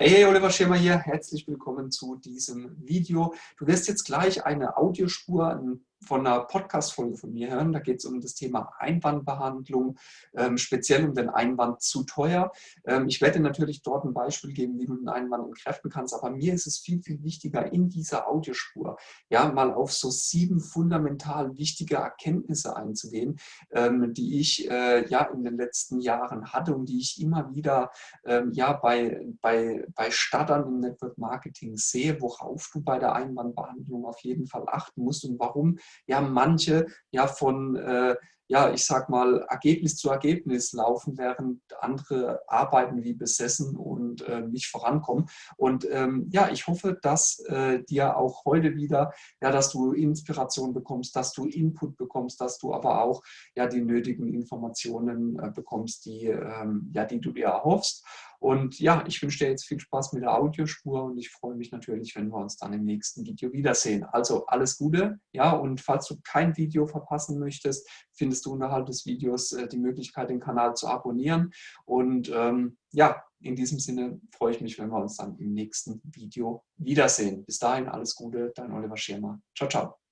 Hey, Oliver Schirmer hier. Herzlich willkommen zu diesem Video. Du wirst jetzt gleich eine Audiospur, ein von einer Podcast-Folge von mir hören. Da geht es um das Thema Einwandbehandlung, ähm, speziell um den Einwand zu teuer. Ähm, ich werde natürlich dort ein Beispiel geben, wie du den Einwand entkräften kannst, aber mir ist es viel, viel wichtiger, in dieser Audiospur ja mal auf so sieben fundamental wichtige Erkenntnisse einzugehen, ähm, die ich äh, ja in den letzten Jahren hatte und die ich immer wieder ähm, ja bei, bei, bei Startern im Network Marketing sehe, worauf du bei der Einwandbehandlung auf jeden Fall achten musst und warum ja manche ja von, äh, ja, ich sag mal, Ergebnis zu Ergebnis laufen, während andere arbeiten wie besessen und äh, nicht vorankommen. Und ähm, ja, ich hoffe, dass äh, dir auch heute wieder, ja, dass du Inspiration bekommst, dass du Input bekommst, dass du aber auch ja die nötigen Informationen äh, bekommst, die, ähm, ja, die du dir erhoffst. Und ja, ich wünsche dir jetzt viel Spaß mit der Audiospur und ich freue mich natürlich, wenn wir uns dann im nächsten Video wiedersehen. Also alles Gute, ja, und falls du kein Video verpassen möchtest, findest du unterhalb des Videos äh, die Möglichkeit, den Kanal zu abonnieren. Und ähm, ja, in diesem Sinne freue ich mich, wenn wir uns dann im nächsten Video wiedersehen. Bis dahin alles Gute, dein Oliver Schirmer. Ciao, ciao.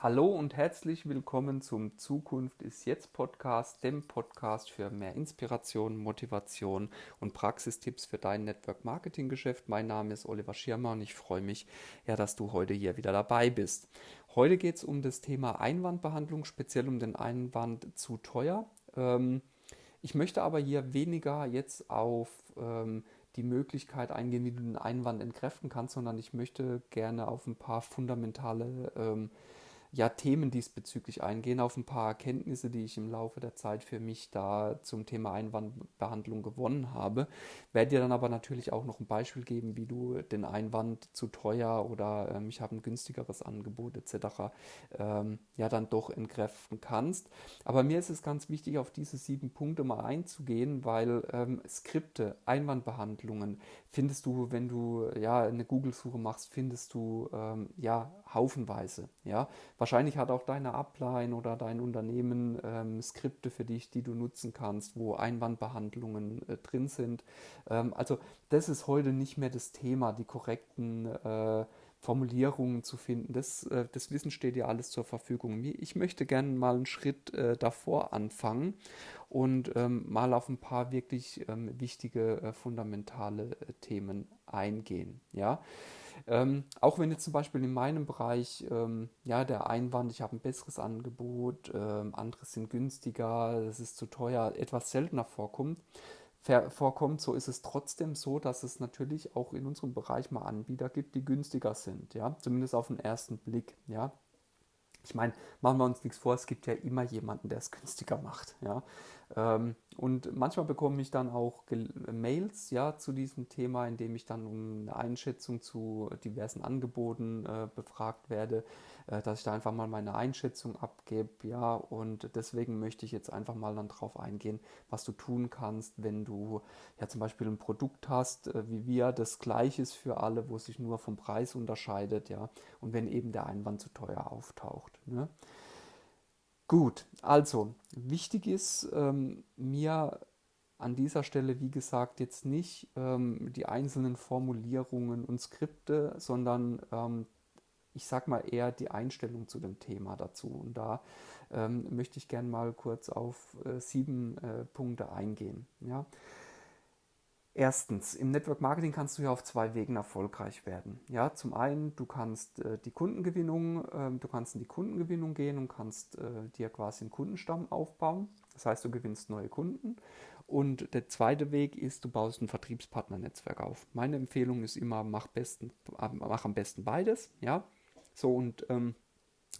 Hallo und herzlich willkommen zum Zukunft ist jetzt Podcast, dem Podcast für mehr Inspiration, Motivation und Praxistipps für dein Network Marketing Geschäft. Mein Name ist Oliver Schirmer und ich freue mich, ja, dass du heute hier wieder dabei bist. Heute geht es um das Thema Einwandbehandlung, speziell um den Einwand zu teuer. Ähm, ich möchte aber hier weniger jetzt auf ähm, die Möglichkeit eingehen, wie du den Einwand entkräften kannst, sondern ich möchte gerne auf ein paar fundamentale ähm, ja, Themen diesbezüglich eingehen, auf ein paar Erkenntnisse, die ich im Laufe der Zeit für mich da zum Thema Einwandbehandlung gewonnen habe. Werde dir dann aber natürlich auch noch ein Beispiel geben, wie du den Einwand zu teuer oder ähm, ich habe ein günstigeres Angebot etc. Ähm, ja dann doch entkräften kannst. Aber mir ist es ganz wichtig, auf diese sieben Punkte mal einzugehen, weil ähm, Skripte, Einwandbehandlungen findest du, wenn du ja eine Google-Suche machst, findest du ähm, ja haufenweise. Ja, wahrscheinlich hat auch deine Upline oder dein Unternehmen ähm, Skripte für dich, die du nutzen kannst, wo Einwandbehandlungen äh, drin sind. Ähm, also das ist heute nicht mehr das Thema, die korrekten äh, Formulierungen zu finden. Das, äh, das Wissen steht dir alles zur Verfügung. Ich möchte gerne mal einen Schritt äh, davor anfangen und ähm, mal auf ein paar wirklich ähm, wichtige, äh, fundamentale äh, Themen eingehen. Ja? Ähm, auch wenn jetzt zum Beispiel in meinem Bereich ähm, ja, der Einwand, ich habe ein besseres Angebot, ähm, andere sind günstiger, das ist zu teuer, etwas seltener vorkommt, vorkommt, so ist es trotzdem so, dass es natürlich auch in unserem Bereich mal Anbieter gibt, die günstiger sind, ja, zumindest auf den ersten Blick, ja. Ich meine, machen wir uns nichts vor, es gibt ja immer jemanden, der es günstiger macht, ja. Ähm, und manchmal bekomme ich dann auch Mails ja, zu diesem Thema, in dem ich dann um eine Einschätzung zu diversen Angeboten äh, befragt werde, äh, dass ich da einfach mal meine Einschätzung abgebe. Ja, und deswegen möchte ich jetzt einfach mal dann drauf eingehen, was du tun kannst, wenn du ja zum Beispiel ein Produkt hast, äh, wie wir, das gleich ist für alle, wo sich nur vom Preis unterscheidet, ja, und wenn eben der Einwand zu teuer auftaucht. Ne? Gut, also wichtig ist ähm, mir an dieser Stelle, wie gesagt, jetzt nicht ähm, die einzelnen Formulierungen und Skripte, sondern ähm, ich sag mal eher die Einstellung zu dem Thema dazu. Und da ähm, möchte ich gerne mal kurz auf äh, sieben äh, Punkte eingehen. Ja? Erstens, im Network Marketing kannst du ja auf zwei Wegen erfolgreich werden. Ja, zum einen, du kannst äh, die Kundengewinnung, äh, du kannst in die Kundengewinnung gehen und kannst äh, dir quasi einen Kundenstamm aufbauen. Das heißt, du gewinnst neue Kunden. Und der zweite Weg ist, du baust ein Vertriebspartnernetzwerk auf. Meine Empfehlung ist immer, mach, besten, mach am besten beides. Ja, so und ähm,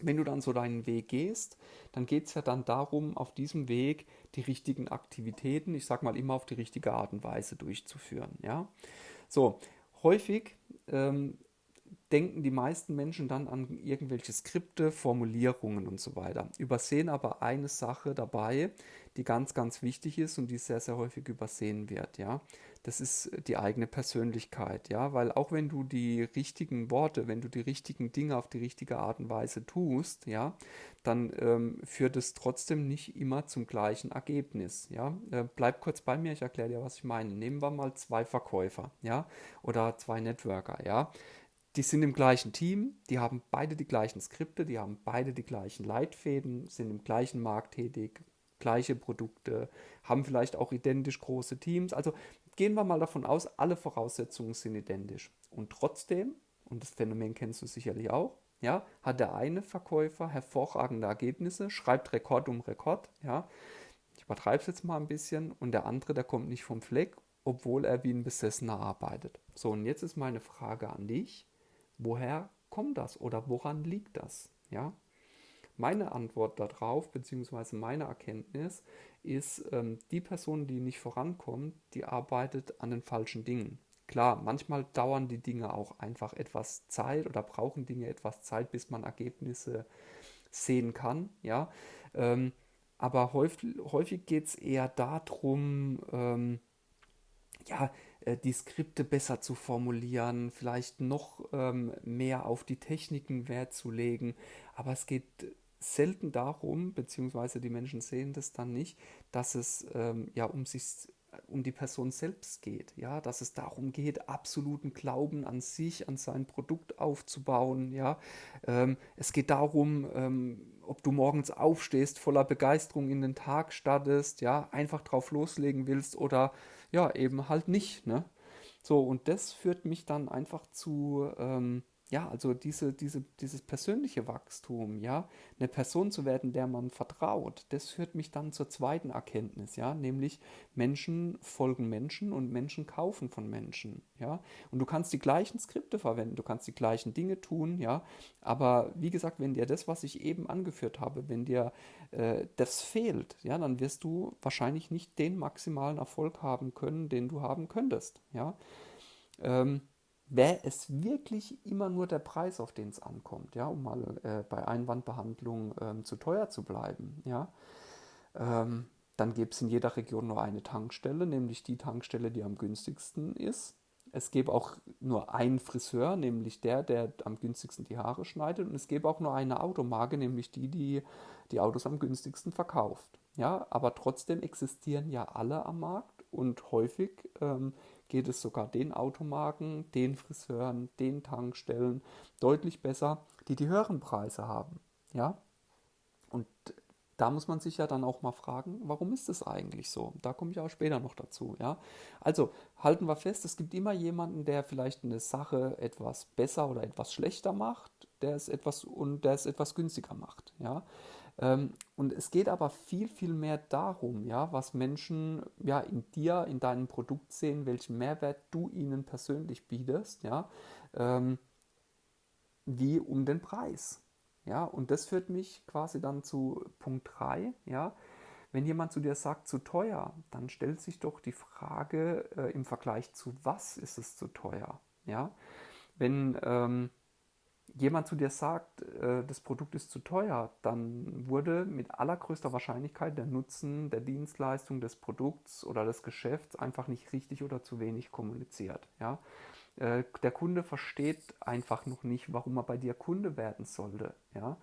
wenn du dann so deinen Weg gehst, dann geht es ja dann darum, auf diesem Weg die richtigen Aktivitäten, ich sag mal immer auf die richtige Art und Weise durchzuführen. Ja? So, häufig ähm, denken die meisten Menschen dann an irgendwelche Skripte, Formulierungen und so weiter, übersehen aber eine Sache dabei, die ganz, ganz wichtig ist und die sehr, sehr häufig übersehen wird. Ja? Das ist die eigene Persönlichkeit, ja, weil auch wenn du die richtigen Worte, wenn du die richtigen Dinge auf die richtige Art und Weise tust, ja, dann ähm, führt es trotzdem nicht immer zum gleichen Ergebnis, ja. Äh, bleib kurz bei mir, ich erkläre dir, was ich meine. Nehmen wir mal zwei Verkäufer, ja, oder zwei Networker, ja. Die sind im gleichen Team, die haben beide die gleichen Skripte, die haben beide die gleichen Leitfäden, sind im gleichen Markt tätig, gleiche Produkte, haben vielleicht auch identisch große Teams. Also gehen wir mal davon aus, alle Voraussetzungen sind identisch. Und trotzdem, und das Phänomen kennst du sicherlich auch, ja, hat der eine Verkäufer hervorragende Ergebnisse, schreibt Rekord um Rekord, ja. Ich übertreibe es jetzt mal ein bisschen und der andere, der kommt nicht vom Fleck, obwohl er wie ein Besessener arbeitet. So, und jetzt ist meine Frage an dich, woher kommt das oder woran liegt das? Ja, meine Antwort darauf, beziehungsweise meine Erkenntnis, ist, ähm, die Person, die nicht vorankommt, die arbeitet an den falschen Dingen. Klar, manchmal dauern die Dinge auch einfach etwas Zeit oder brauchen Dinge etwas Zeit, bis man Ergebnisse sehen kann. Ja? Ähm, aber häufig, häufig geht es eher darum, ähm, ja, äh, die Skripte besser zu formulieren, vielleicht noch ähm, mehr auf die Techniken Wert zu legen. Aber es geht selten darum, beziehungsweise die Menschen sehen das dann nicht, dass es ähm, ja um sich um die Person selbst geht, ja, dass es darum geht, absoluten Glauben an sich, an sein Produkt aufzubauen, ja. Ähm, es geht darum, ähm, ob du morgens aufstehst, voller Begeisterung in den Tag startest, ja, einfach drauf loslegen willst oder ja, eben halt nicht, ne. So, und das führt mich dann einfach zu, ähm, ja, also diese, diese, dieses persönliche Wachstum, ja, eine Person zu werden, der man vertraut, das führt mich dann zur zweiten Erkenntnis, ja, nämlich Menschen folgen Menschen und Menschen kaufen von Menschen, ja. Und du kannst die gleichen Skripte verwenden, du kannst die gleichen Dinge tun, ja, aber wie gesagt, wenn dir das, was ich eben angeführt habe, wenn dir äh, das fehlt, ja, dann wirst du wahrscheinlich nicht den maximalen Erfolg haben können, den du haben könntest, ja. Ähm, wäre es wirklich immer nur der Preis, auf den es ankommt, ja, um mal äh, bei Einwandbehandlung ähm, zu teuer zu bleiben, ja, ähm, dann gäbe es in jeder Region nur eine Tankstelle, nämlich die Tankstelle, die am günstigsten ist. Es gäbe auch nur einen Friseur, nämlich der, der am günstigsten die Haare schneidet. Und es gäbe auch nur eine Automarke, nämlich die, die die Autos am günstigsten verkauft. Ja, aber trotzdem existieren ja alle am Markt und häufig ähm, geht es sogar den Automarken, den Friseuren, den Tankstellen deutlich besser, die die höheren Preise haben. Ja? Und da muss man sich ja dann auch mal fragen, warum ist das eigentlich so? Da komme ich auch später noch dazu. Ja? Also halten wir fest, es gibt immer jemanden, der vielleicht eine Sache etwas besser oder etwas schlechter macht, der es etwas und der es etwas günstiger macht. Ja? Ähm, und es geht aber viel, viel mehr darum, ja, was Menschen ja, in dir, in deinem Produkt sehen, welchen Mehrwert du ihnen persönlich bietest, ja, ähm, wie um den Preis. Ja, und das führt mich quasi dann zu Punkt 3, ja. Wenn jemand zu dir sagt, zu teuer, dann stellt sich doch die Frage äh, im Vergleich zu was ist es zu teuer, ja. Wenn ähm, jemand zu dir sagt, äh, das Produkt ist zu teuer, dann wurde mit allergrößter Wahrscheinlichkeit der Nutzen der Dienstleistung des Produkts oder des Geschäfts einfach nicht richtig oder zu wenig kommuniziert. Ja? Äh, der Kunde versteht einfach noch nicht, warum er bei dir Kunde werden sollte. Ja?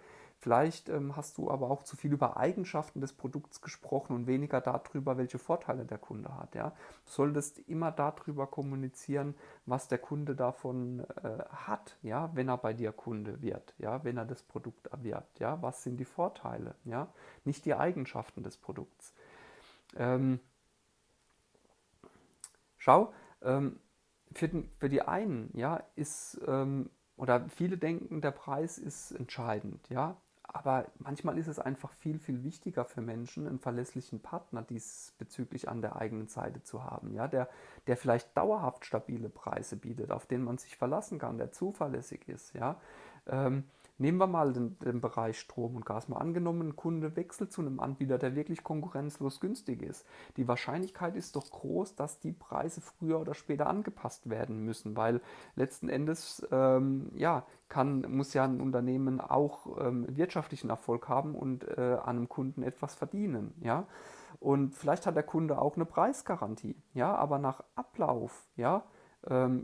Vielleicht ähm, hast du aber auch zu viel über Eigenschaften des Produkts gesprochen und weniger darüber, welche Vorteile der Kunde hat. Ja? Du solltest immer darüber kommunizieren, was der Kunde davon äh, hat, ja? wenn er bei dir Kunde wird, ja? wenn er das Produkt erwirbt. Ja? Was sind die Vorteile? Ja? Nicht die Eigenschaften des Produkts. Ähm, schau, ähm, für, den, für, die einen ja, ist ähm, oder viele denken, der Preis ist entscheidend. Ja, aber manchmal ist es einfach viel, viel wichtiger für Menschen, einen verlässlichen Partner diesbezüglich an der eigenen Seite zu haben, ja, der, der vielleicht dauerhaft stabile Preise bietet, auf den man sich verlassen kann, der zuverlässig ist, ja. Ähm, Nehmen wir mal den, den, Bereich Strom und Gas mal angenommen, ein Kunde wechselt zu einem Anbieter, der wirklich konkurrenzlos günstig ist. Die Wahrscheinlichkeit ist doch groß, dass die Preise früher oder später angepasst werden müssen, weil letzten Endes ähm, ja, kann, muss ja ein Unternehmen auch ähm, wirtschaftlichen Erfolg haben und äh, an einem Kunden etwas verdienen. Ja? Und vielleicht hat der Kunde auch eine Preisgarantie, ja, aber nach Ablauf, ja,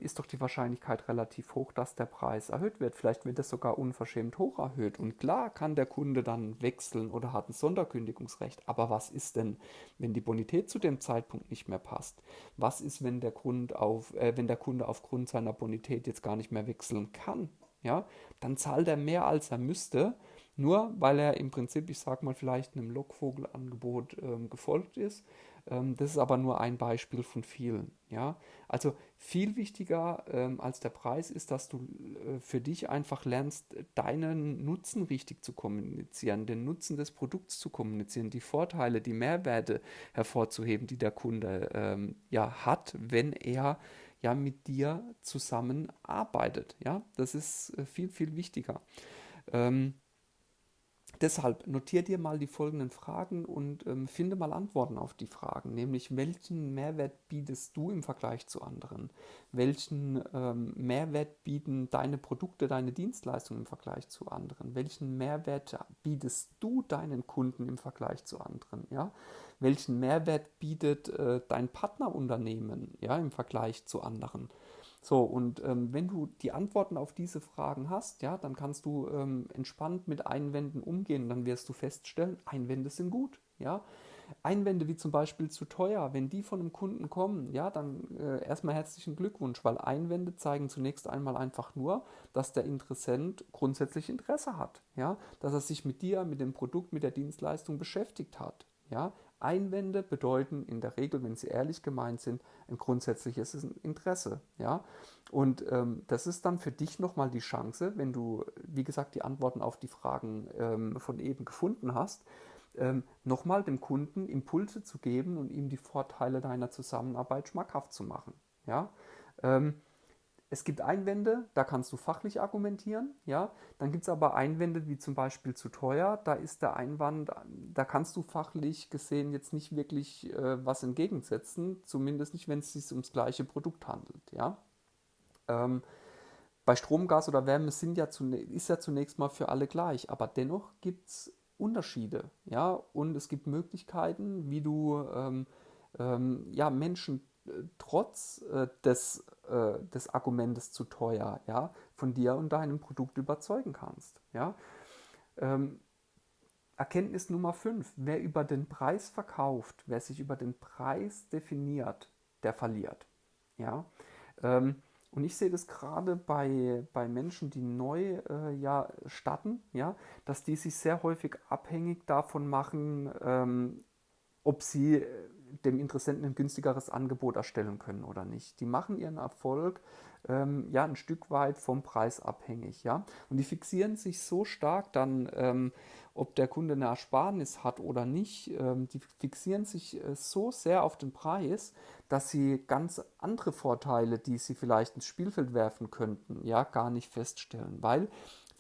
ist doch die Wahrscheinlichkeit relativ hoch, dass der Preis erhöht wird. Vielleicht wird es sogar unverschämt hoch erhöht. Und klar kann der Kunde dann wechseln oder hat ein Sonderkündigungsrecht. Aber was ist denn, wenn die Bonität zu dem Zeitpunkt nicht mehr passt? Was ist, wenn der, Grund auf, äh, wenn der Kunde aufgrund seiner Bonität jetzt gar nicht mehr wechseln kann? Ja, dann zahlt er mehr, als er müsste, nur weil er im Prinzip, ich sag mal, vielleicht einem Lockvogelangebot ähm, gefolgt ist ähm, das ist aber nur ein Beispiel von vielen. Ja? Also viel wichtiger ähm, als der Preis ist, dass du äh, für dich einfach lernst, deinen Nutzen richtig zu kommunizieren, den Nutzen des Produkts zu kommunizieren, die Vorteile, die Mehrwerte hervorzuheben, die der Kunde ähm, ja hat, wenn er ja mit dir zusammenarbeitet. Ja, das ist äh, viel, viel wichtiger. Ähm, Deshalb notiere dir mal die folgenden Fragen und ähm, finde mal Antworten auf die Fragen, nämlich welchen Mehrwert bietest du im Vergleich zu anderen? Welchen ähm, Mehrwert bieten deine Produkte, deine Dienstleistungen im Vergleich zu anderen? Welchen Mehrwert bietest du deinen Kunden im Vergleich zu anderen? Ja? Welchen Mehrwert bietet äh, dein Partnerunternehmen ja, im Vergleich zu anderen? So, und ähm, wenn du die Antworten auf diese Fragen hast, ja, dann kannst du ähm, entspannt mit Einwänden umgehen. Dann wirst du feststellen, Einwände sind gut, ja. Einwände wie zum Beispiel zu teuer, wenn die von einem Kunden kommen, ja, dann äh, erstmal herzlichen Glückwunsch, weil Einwände zeigen zunächst einmal einfach nur, dass der Interessent grundsätzlich Interesse hat, ja, dass er sich mit dir, mit dem Produkt, mit der Dienstleistung beschäftigt hat, ja. Einwände bedeuten in der Regel, wenn sie ehrlich gemeint sind, ein grundsätzliches Interesse. Ja? Und ähm, das ist dann für dich nochmal die Chance, wenn du, wie gesagt, die Antworten auf die Fragen ähm, von eben gefunden hast, ähm, nochmal dem Kunden Impulse zu geben und ihm die Vorteile deiner Zusammenarbeit schmackhaft zu machen. Ja? Ähm, es gibt Einwände, da kannst du fachlich argumentieren, ja. Dann gibt es aber Einwände wie zum Beispiel zu teuer. Da ist der Einwand, da kannst du fachlich gesehen jetzt nicht wirklich äh, was entgegensetzen, zumindest nicht, wenn es sich ums gleiche Produkt handelt, ja. Ähm, bei Strom, Gas oder Wärme sind ja ist ja zunächst mal für alle gleich, aber dennoch gibt es Unterschiede, ja, und es gibt Möglichkeiten, wie du ähm, ähm, ja, Menschen trotz äh, des, äh, des Argumentes zu teuer, ja, von dir und deinem Produkt überzeugen kannst. Ja. Ähm, Erkenntnis Nummer 5. Wer über den Preis verkauft, wer sich über den Preis definiert, der verliert. Ja. Ähm, und ich sehe das gerade bei, bei Menschen, die neu äh, ja, starten, ja, dass die sich sehr häufig abhängig davon machen, ähm, ob sie äh, dem Interessenten ein günstigeres Angebot erstellen können oder nicht. Die machen ihren Erfolg ähm, ja ein Stück weit vom Preis abhängig, ja. Und die fixieren sich so stark dann, ähm, ob der Kunde eine Ersparnis hat oder nicht, ähm, die fixieren sich äh, so sehr auf den Preis, dass sie ganz andere Vorteile, die sie vielleicht ins Spielfeld werfen könnten, ja, gar nicht feststellen. Weil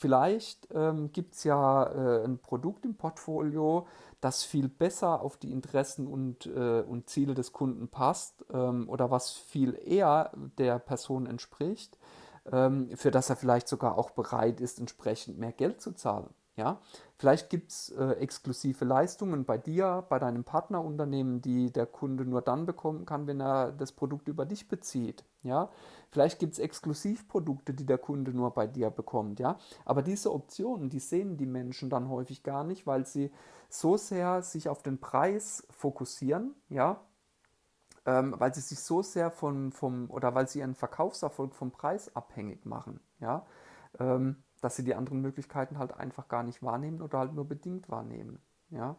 Vielleicht ähm, gibt es ja äh, ein Produkt im Portfolio, das viel besser auf die Interessen und, äh, und Ziele des Kunden passt ähm, oder was viel eher der Person entspricht, ähm, für das er vielleicht sogar auch bereit ist, entsprechend mehr Geld zu zahlen. Ja? Vielleicht gibt es äh, exklusive Leistungen bei dir, bei deinem Partnerunternehmen, die der Kunde nur dann bekommen kann, wenn er das Produkt über dich bezieht. Ja? Vielleicht gibt es Exklusivprodukte, die der Kunde nur bei dir bekommt. Ja? Aber diese Optionen, die sehen die Menschen dann häufig gar nicht, weil sie so sehr sich auf den Preis fokussieren, ja, ähm, weil sie sich so sehr von, vom, oder weil sie ihren Verkaufserfolg vom Preis abhängig machen, ja. Ähm, dass sie die anderen Möglichkeiten halt einfach gar nicht wahrnehmen oder halt nur bedingt wahrnehmen. Ja?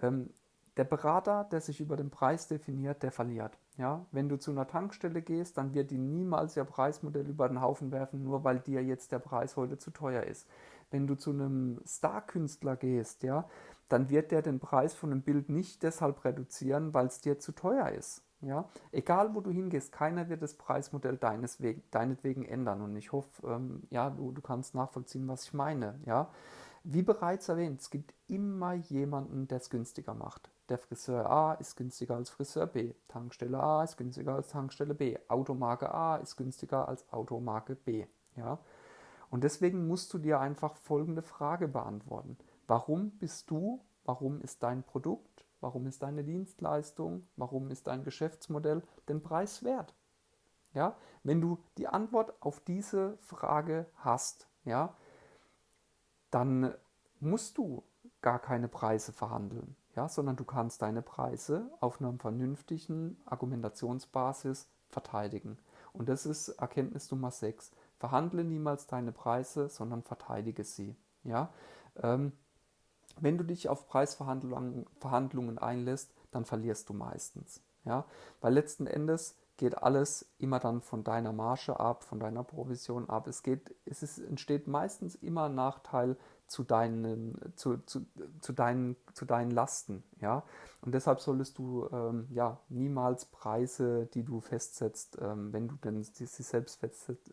Ähm, der Berater, der sich über den Preis definiert, der verliert. Ja? Wenn du zu einer Tankstelle gehst, dann wird die niemals ihr Preismodell über den Haufen werfen, nur weil dir jetzt der Preis heute zu teuer ist. Wenn du zu einem Star-Künstler gehst, ja, dann wird der den Preis von einem Bild nicht deshalb reduzieren, weil es dir zu teuer ist. Ja? Egal, wo du hingehst, keiner wird das Preismodell deines Wegen, deinetwegen ändern. Und ich hoffe, ähm, ja, du, du kannst nachvollziehen, was ich meine. Ja? Wie bereits erwähnt, es gibt immer jemanden, der es günstiger macht. Der Friseur A ist günstiger als Friseur B. Tankstelle A ist günstiger als Tankstelle B. Automarke A ist günstiger als Automarke B. Ja? Und deswegen musst du dir einfach folgende Frage beantworten. Warum bist du, warum ist dein Produkt warum ist deine Dienstleistung, warum ist dein Geschäftsmodell den Preis wert? Ja, wenn du die Antwort auf diese Frage hast, ja, dann musst du gar keine Preise verhandeln, ja, sondern du kannst deine Preise auf einer vernünftigen Argumentationsbasis verteidigen. Und das ist Erkenntnis Nummer 6. Verhandle niemals deine Preise, sondern verteidige sie. Ja? Ähm, wenn du dich auf Preisverhandlungen einlässt, dann verlierst du meistens. Ja? Weil letzten Endes geht alles immer dann von deiner Marge ab, von deiner Provision ab. Es, geht, es ist, entsteht meistens immer ein Nachteil zu deinen, zu, zu, zu, deinen, zu deinen Lasten. Ja? Und deshalb solltest du ähm, ja, niemals Preise, die du festsetzt, ähm, wenn du denn sie selbst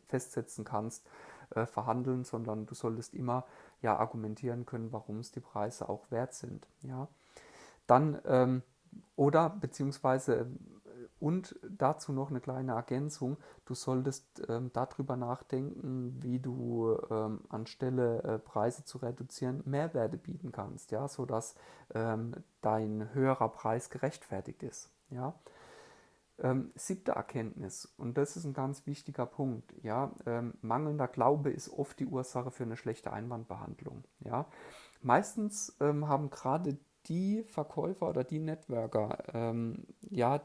festsetzen kannst, äh, verhandeln, sondern du solltest immer ja, argumentieren können, warum es die Preise auch wert sind. Ja? Dann ähm, oder beziehungsweise und dazu noch eine kleine Ergänzung. Du solltest ähm, darüber nachdenken, wie du ähm, anstelle äh, Preise zu reduzieren Mehrwerte bieten kannst, ja, sodass ähm, dein höherer Preis gerechtfertigt ist. Ja. Ähm, siebte Erkenntnis, und das ist ein ganz wichtiger Punkt, ja, ähm, mangelnder Glaube ist oft die Ursache für eine schlechte Einwandbehandlung. Ja. Meistens ähm, haben gerade die Verkäufer oder die Networker ja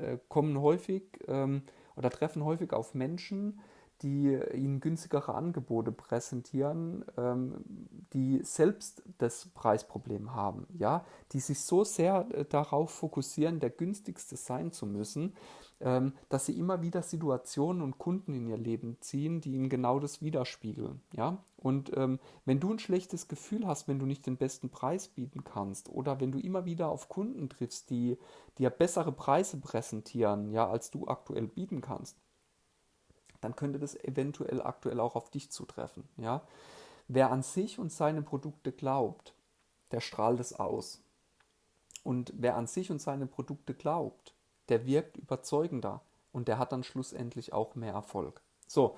äh, kommen häufig ähm, oder treffen häufig auf Menschen, die ihnen günstigere Angebote präsentieren, ähm, die selbst das Preisproblem haben, ja, die sich so sehr äh, darauf fokussieren, der günstigste sein zu müssen, ähm, dass sie immer wieder Situationen und Kunden in ihr Leben ziehen, die ihnen genau das widerspiegeln. Ja? Und ähm, wenn du ein schlechtes Gefühl hast, wenn du nicht den besten Preis bieten kannst oder wenn du immer wieder auf Kunden triffst, die dir bessere Preise präsentieren, ja, als du aktuell bieten kannst, dann könnte das eventuell aktuell auch auf dich zutreffen. Ja? Wer an sich und seine Produkte glaubt, der strahlt es aus. Und wer an sich und seine Produkte glaubt, der wirkt überzeugender und der hat dann schlussendlich auch mehr Erfolg. So,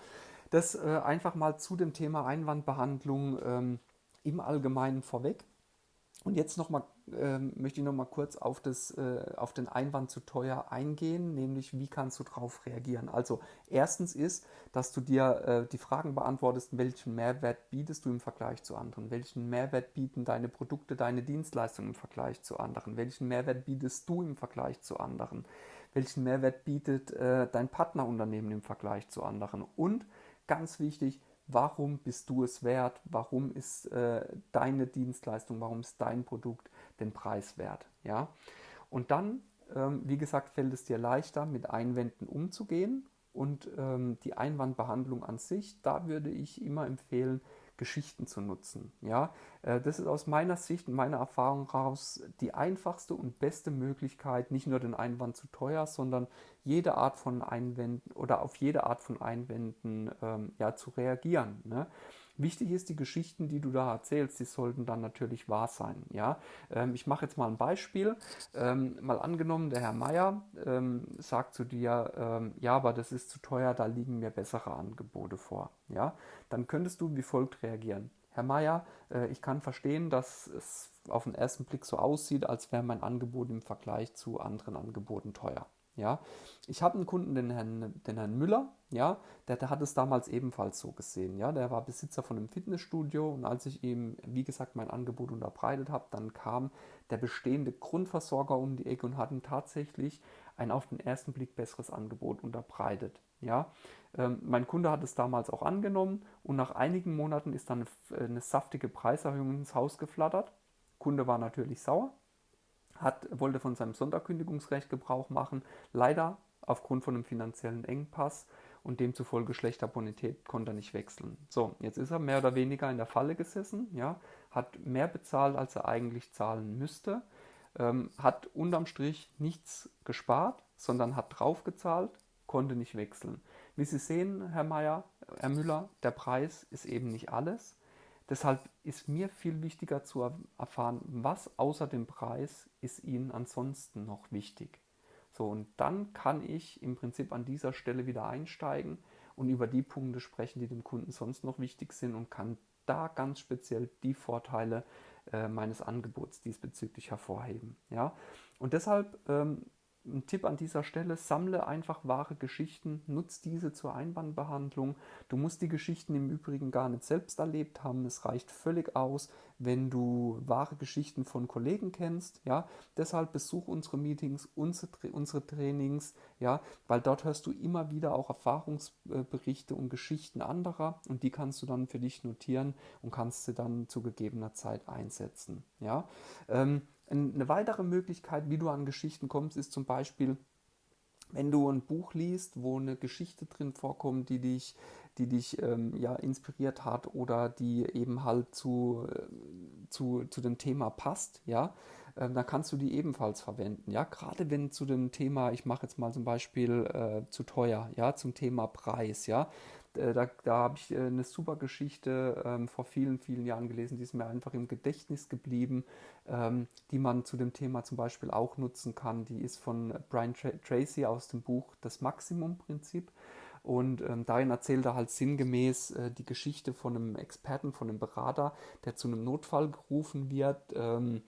das äh, einfach mal zu dem Thema Einwandbehandlung ähm, im Allgemeinen vorweg. Und jetzt noch mal, äh, möchte ich noch mal kurz auf, das, äh, auf den Einwand zu teuer eingehen, nämlich wie kannst du darauf reagieren. Also erstens ist, dass du dir äh, die Fragen beantwortest, welchen Mehrwert bietest du im Vergleich zu anderen, welchen Mehrwert bieten deine Produkte, deine Dienstleistungen im Vergleich zu anderen, welchen Mehrwert bietest du im Vergleich zu anderen, welchen Mehrwert bietet äh, dein Partnerunternehmen im Vergleich zu anderen? Und ganz wichtig, warum bist du es wert, warum ist äh, deine Dienstleistung, warum ist dein Produkt den Preis wert. Ja? Und dann, ähm, wie gesagt, fällt es dir leichter, mit Einwänden umzugehen und ähm, die Einwandbehandlung an sich, da würde ich immer empfehlen, Geschichten zu nutzen. Ja, äh, das ist aus meiner Sicht und meiner Erfahrung heraus die einfachste und beste Möglichkeit, nicht nur den Einwand zu teuer, sondern jede Art von Einwänden oder auf jede Art von Einwänden ähm, ja, zu reagieren. Ne? Wichtig ist, die Geschichten, die du da erzählst, die sollten dann natürlich wahr sein. Ja? Ähm, ich mache jetzt mal ein Beispiel. Ähm, mal angenommen, der Herr Meier ähm, sagt zu dir, ähm, ja, aber das ist zu teuer, da liegen mir bessere Angebote vor. Ja? Dann könntest du wie folgt reagieren. Herr Meier, äh, ich kann verstehen, dass es auf den ersten Blick so aussieht, als wäre mein Angebot im Vergleich zu anderen Angeboten teuer. Ja, ich habe einen Kunden, den Herrn, den Herrn Müller, ja, der, der, hat es damals ebenfalls so gesehen. Ja, der war Besitzer von einem Fitnessstudio und als ich ihm, wie gesagt, mein Angebot unterbreitet habe, dann kam der bestehende Grundversorger um die Ecke und hat ihm tatsächlich ein auf den ersten Blick besseres Angebot unterbreitet. Ja, ähm, mein Kunde hat es damals auch angenommen und nach einigen Monaten ist dann eine, eine saftige Preiserhöhung ins Haus geflattert. Kunde war natürlich sauer, hat, wollte von seinem Sonderkündigungsrecht Gebrauch machen, leider aufgrund von einem finanziellen Engpass und demzufolge schlechter Bonität konnte er nicht wechseln. So, jetzt ist er mehr oder weniger in der Falle gesessen, ja, hat mehr bezahlt, als er eigentlich zahlen müsste, ähm, hat unterm Strich nichts gespart, sondern hat draufgezahlt, konnte nicht wechseln. Wie Sie sehen, Herr Mayer, Herr Müller, der Preis ist eben nicht alles. Deshalb ist mir viel wichtiger zu erfahren, was außer dem Preis ist Ihnen ansonsten noch wichtig. So, und dann kann ich im Prinzip an dieser Stelle wieder einsteigen und über die Punkte sprechen, die dem Kunden sonst noch wichtig sind und kann da ganz speziell die Vorteile äh, meines Angebots diesbezüglich hervorheben. Ja? Und deshalb ähm, ein Tipp an dieser Stelle, sammle einfach wahre Geschichten, nutz diese zur Einwandbehandlung. Du musst die Geschichten im Übrigen gar nicht selbst erlebt haben. Es reicht völlig aus, wenn du wahre Geschichten von Kollegen kennst. Ja? Deshalb besuch unsere Meetings, unsere, unsere Trainings, ja? weil dort hörst du immer wieder auch Erfahrungsberichte und Geschichten anderer und die kannst du dann für dich notieren und kannst sie dann zu gegebener Zeit einsetzen. Ja? Ähm, eine weitere Möglichkeit, wie du an Geschichten kommst, ist zum Beispiel, wenn du ein Buch liest, wo eine Geschichte drin vorkommt, die dich, die dich ähm, ja, inspiriert hat oder die eben halt zu, äh, zu, zu dem Thema passt, ja, äh, dann kannst du die ebenfalls verwenden. Ja, gerade wenn zu dem Thema, ich mache jetzt mal zum Beispiel äh, zu teuer, ja, zum Thema Preis, ja, da, da habe ich äh, eine super Geschichte ähm, vor vielen, vielen Jahren gelesen, die ist mir einfach im Gedächtnis geblieben, ähm, die man zu dem Thema zum Beispiel auch nutzen kann. Die ist von Brian Tra Tracy aus dem Buch Das Maximum-Prinzip. Und ähm, darin erzählt er halt sinngemäß äh, die Geschichte von einem Experten, von einem Berater, der zu einem Notfall gerufen wird. Ähm,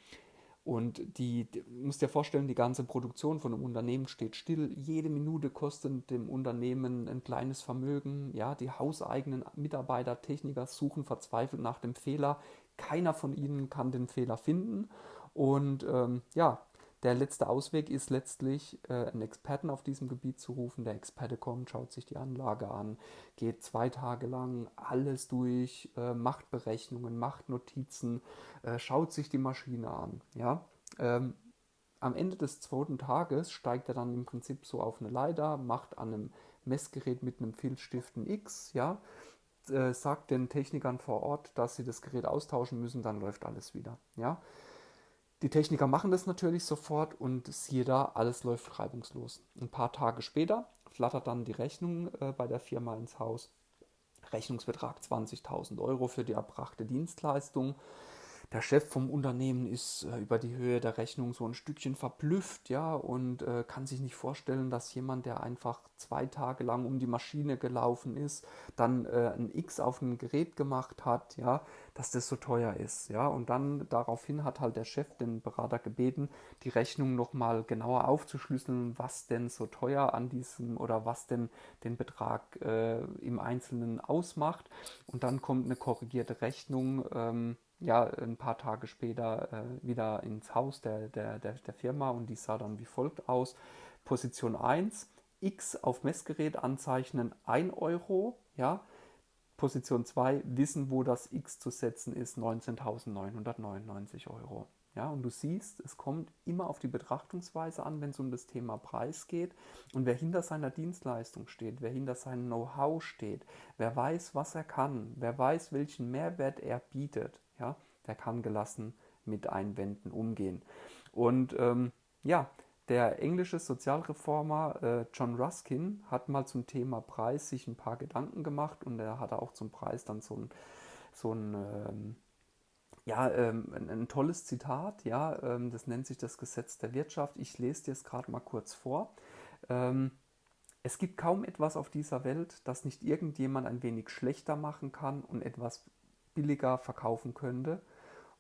und die, die musst dir vorstellen, die ganze Produktion von einem Unternehmen steht still. Jede Minute kostet dem Unternehmen ein kleines Vermögen. Ja, die hauseigenen Mitarbeiter, Techniker suchen verzweifelt nach dem Fehler. Keiner von ihnen kann den Fehler finden. Und ähm, ja, der letzte Ausweg ist letztlich, äh, einen Experten auf diesem Gebiet zu rufen. Der Experte kommt, schaut sich die Anlage an, geht zwei Tage lang alles durch, äh, macht Berechnungen, macht Notizen, äh, schaut sich die Maschine an. Ja? Ähm, am Ende des zweiten Tages steigt er dann im Prinzip so auf eine Leiter, macht an einem Messgerät mit einem Filzstift ein X, ja, sagt den Technikern vor Ort, dass sie das Gerät austauschen müssen, dann läuft alles wieder. Ja? Die Techniker machen das natürlich sofort und siehe da, alles läuft reibungslos. Ein paar Tage später flattert dann die Rechnung äh, bei der Firma ins Haus. Rechnungsbetrag 20.000 Euro für die erbrachte Dienstleistung der Chef vom Unternehmen ist äh, über die Höhe der Rechnung so ein Stückchen verblüfft, ja, und äh, kann sich nicht vorstellen, dass jemand, der einfach zwei Tage lang um die Maschine gelaufen ist, dann äh, ein X auf ein Gerät gemacht hat, ja, dass das so teuer ist, ja. Und dann daraufhin hat halt der Chef den Berater gebeten, die Rechnung nochmal genauer aufzuschlüsseln, was denn so teuer an diesem oder was denn den Betrag äh, im Einzelnen ausmacht. Und dann kommt eine korrigierte Rechnung. Ähm, ja, ein paar Tage später äh, wieder ins Haus der, der, der, der Firma und die sah dann wie folgt aus. Position 1, X auf Messgerät anzeichnen 1 Euro, ja. Position 2, wissen, wo das X zu setzen ist, 19.999 Euro. Ja, und du siehst, es kommt immer auf die Betrachtungsweise an, wenn es um das Thema Preis geht. Und wer hinter seiner Dienstleistung steht, wer hinter seinem Know-how steht, wer weiß, was er kann, wer weiß, welchen Mehrwert er bietet, ja, der kann gelassen mit Einwänden umgehen. Und ähm, ja, der englische Sozialreformer äh, John Ruskin hat mal zum Thema Preis sich ein paar Gedanken gemacht und er hatte auch zum Preis dann so ein, so ein ähm, ja, ähm, ein, ein, tolles Zitat, ja, ähm, das nennt sich das Gesetz der Wirtschaft. Ich lese dir es gerade mal kurz vor. Ähm, es gibt kaum etwas auf dieser Welt, das nicht irgendjemand ein wenig schlechter machen kann und etwas billiger verkaufen könnte.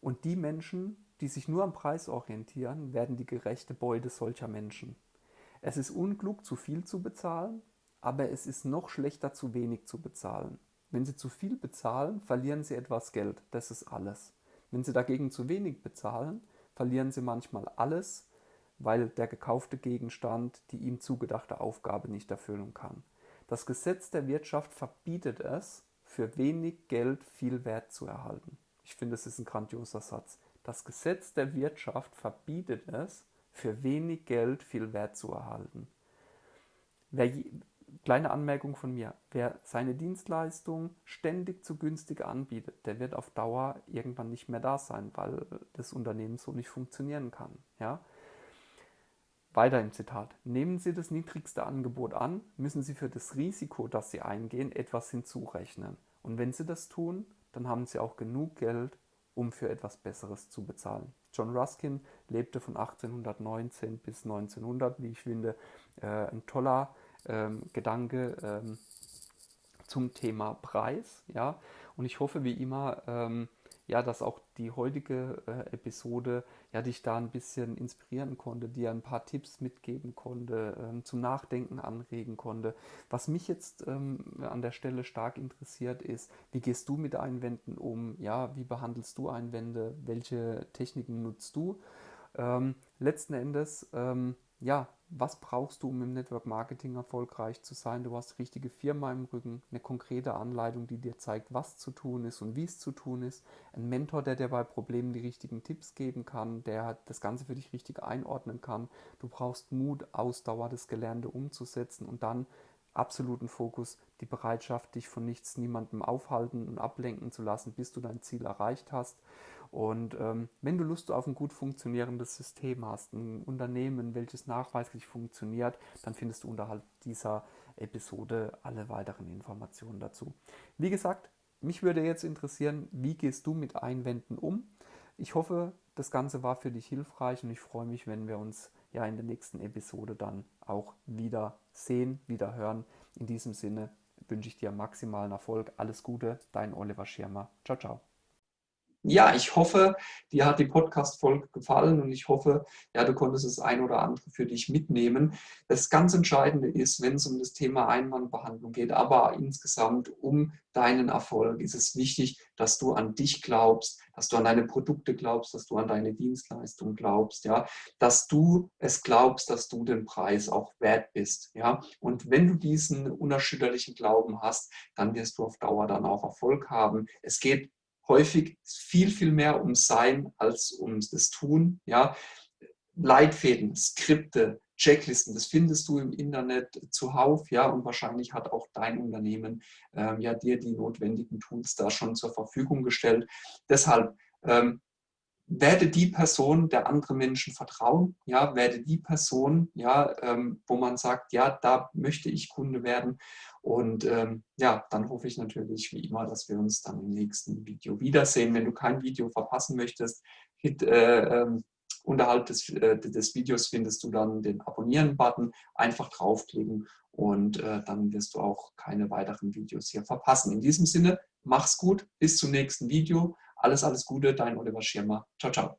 Und die Menschen, die sich nur am Preis orientieren, werden die gerechte Beute solcher Menschen. Es ist unklug, zu viel zu bezahlen, aber es ist noch schlechter, zu wenig zu bezahlen. Wenn Sie zu viel bezahlen, verlieren Sie etwas Geld, das ist alles. Wenn Sie dagegen zu wenig bezahlen, verlieren Sie manchmal alles, weil der gekaufte Gegenstand die ihm zugedachte Aufgabe nicht erfüllen kann. Das Gesetz der Wirtschaft verbietet es, für wenig Geld viel Wert zu erhalten. Ich finde, es ist ein grandioser Satz. Das Gesetz der Wirtschaft verbietet es, für wenig Geld viel Wert zu erhalten. Wer, kleine Anmerkung von mir, wer seine Dienstleistung ständig zu günstig anbietet, der wird auf Dauer irgendwann nicht mehr da sein, weil das Unternehmen so nicht funktionieren kann. Ja? Weiter im Zitat. Nehmen Sie das niedrigste Angebot an, müssen Sie für das Risiko, das Sie eingehen, etwas hinzurechnen. Und wenn Sie das tun, dann haben Sie auch genug Geld, um für etwas Besseres zu bezahlen. John Ruskin lebte von 1819 bis 1900, wie ich finde, äh, ein toller ähm, Gedanke ähm, zum Thema Preis. Ja? Und ich hoffe wie immer, ähm, ja, dass auch die heutige äh, Episode ja dich da ein bisschen inspirieren konnte, dir ein paar Tipps mitgeben konnte, ähm, zum Nachdenken anregen konnte. Was mich jetzt ähm, an der Stelle stark interessiert ist, wie gehst du mit Einwänden um? Ja, wie behandelst du Einwände? Welche Techniken nutzt du? Ähm, letzten Endes, ähm, ja, was brauchst du, um im Network Marketing erfolgreich zu sein? Du hast die richtige Firma im Rücken, eine konkrete Anleitung, die dir zeigt, was zu tun ist und wie es zu tun ist. Ein Mentor, der dir bei Problemen die richtigen Tipps geben kann, der das Ganze für dich richtig einordnen kann. Du brauchst Mut, Ausdauer, das Gelernte umzusetzen und dann absoluten Fokus, die Bereitschaft, dich von nichts, niemandem aufhalten und ablenken zu lassen, bis du dein Ziel erreicht hast. Und ähm, wenn du Lust auf ein gut funktionierendes System hast, ein Unternehmen, welches nachweislich funktioniert, dann findest du unterhalb dieser Episode alle weiteren Informationen dazu. Wie gesagt, mich würde jetzt interessieren, wie gehst du mit Einwänden um? Ich hoffe, das Ganze war für dich hilfreich und ich freue mich, wenn wir uns ja in der nächsten Episode dann auch wieder sehen, wieder hören. In diesem Sinne wünsche ich dir maximalen Erfolg. Alles Gute, dein Oliver Schirmer. Ciao, ciao ja, ich hoffe, dir hat die Podcast-Folge gefallen und ich hoffe, ja, du konntest das ein oder andere für dich mitnehmen. Das ganz Entscheidende ist, wenn es um das Thema Einwandbehandlung geht, aber insgesamt um deinen Erfolg, ist es wichtig, dass du an dich glaubst, dass du an deine Produkte glaubst, dass du an deine Dienstleistung glaubst, ja, dass du es glaubst, dass du den Preis auch wert bist, ja. Und wenn du diesen unerschütterlichen Glauben hast, dann wirst du auf Dauer dann auch Erfolg haben. Es geht häufig viel, viel mehr ums Sein als um das Tun. Ja? Leitfäden, Skripte, Checklisten, das findest du im Internet zuhauf, ja, und wahrscheinlich hat auch dein Unternehmen ähm, ja dir die notwendigen Tools da schon zur Verfügung gestellt. Deshalb ähm, werde die Person, der andere Menschen vertrauen, ja, werde die Person, ja, ähm, wo man sagt, ja, da möchte ich Kunde werden. Und ähm, ja, dann hoffe ich natürlich wie immer, dass wir uns dann im nächsten Video wiedersehen. Wenn du kein Video verpassen möchtest, hit, äh, äh, unterhalb des, äh, des Videos findest du dann den Abonnieren-Button. Einfach draufklicken und äh, dann wirst du auch keine weiteren Videos hier verpassen. In diesem Sinne, mach's gut, bis zum nächsten Video. Alles, alles Gute, dein Oliver Schirmer. Ciao, ciao.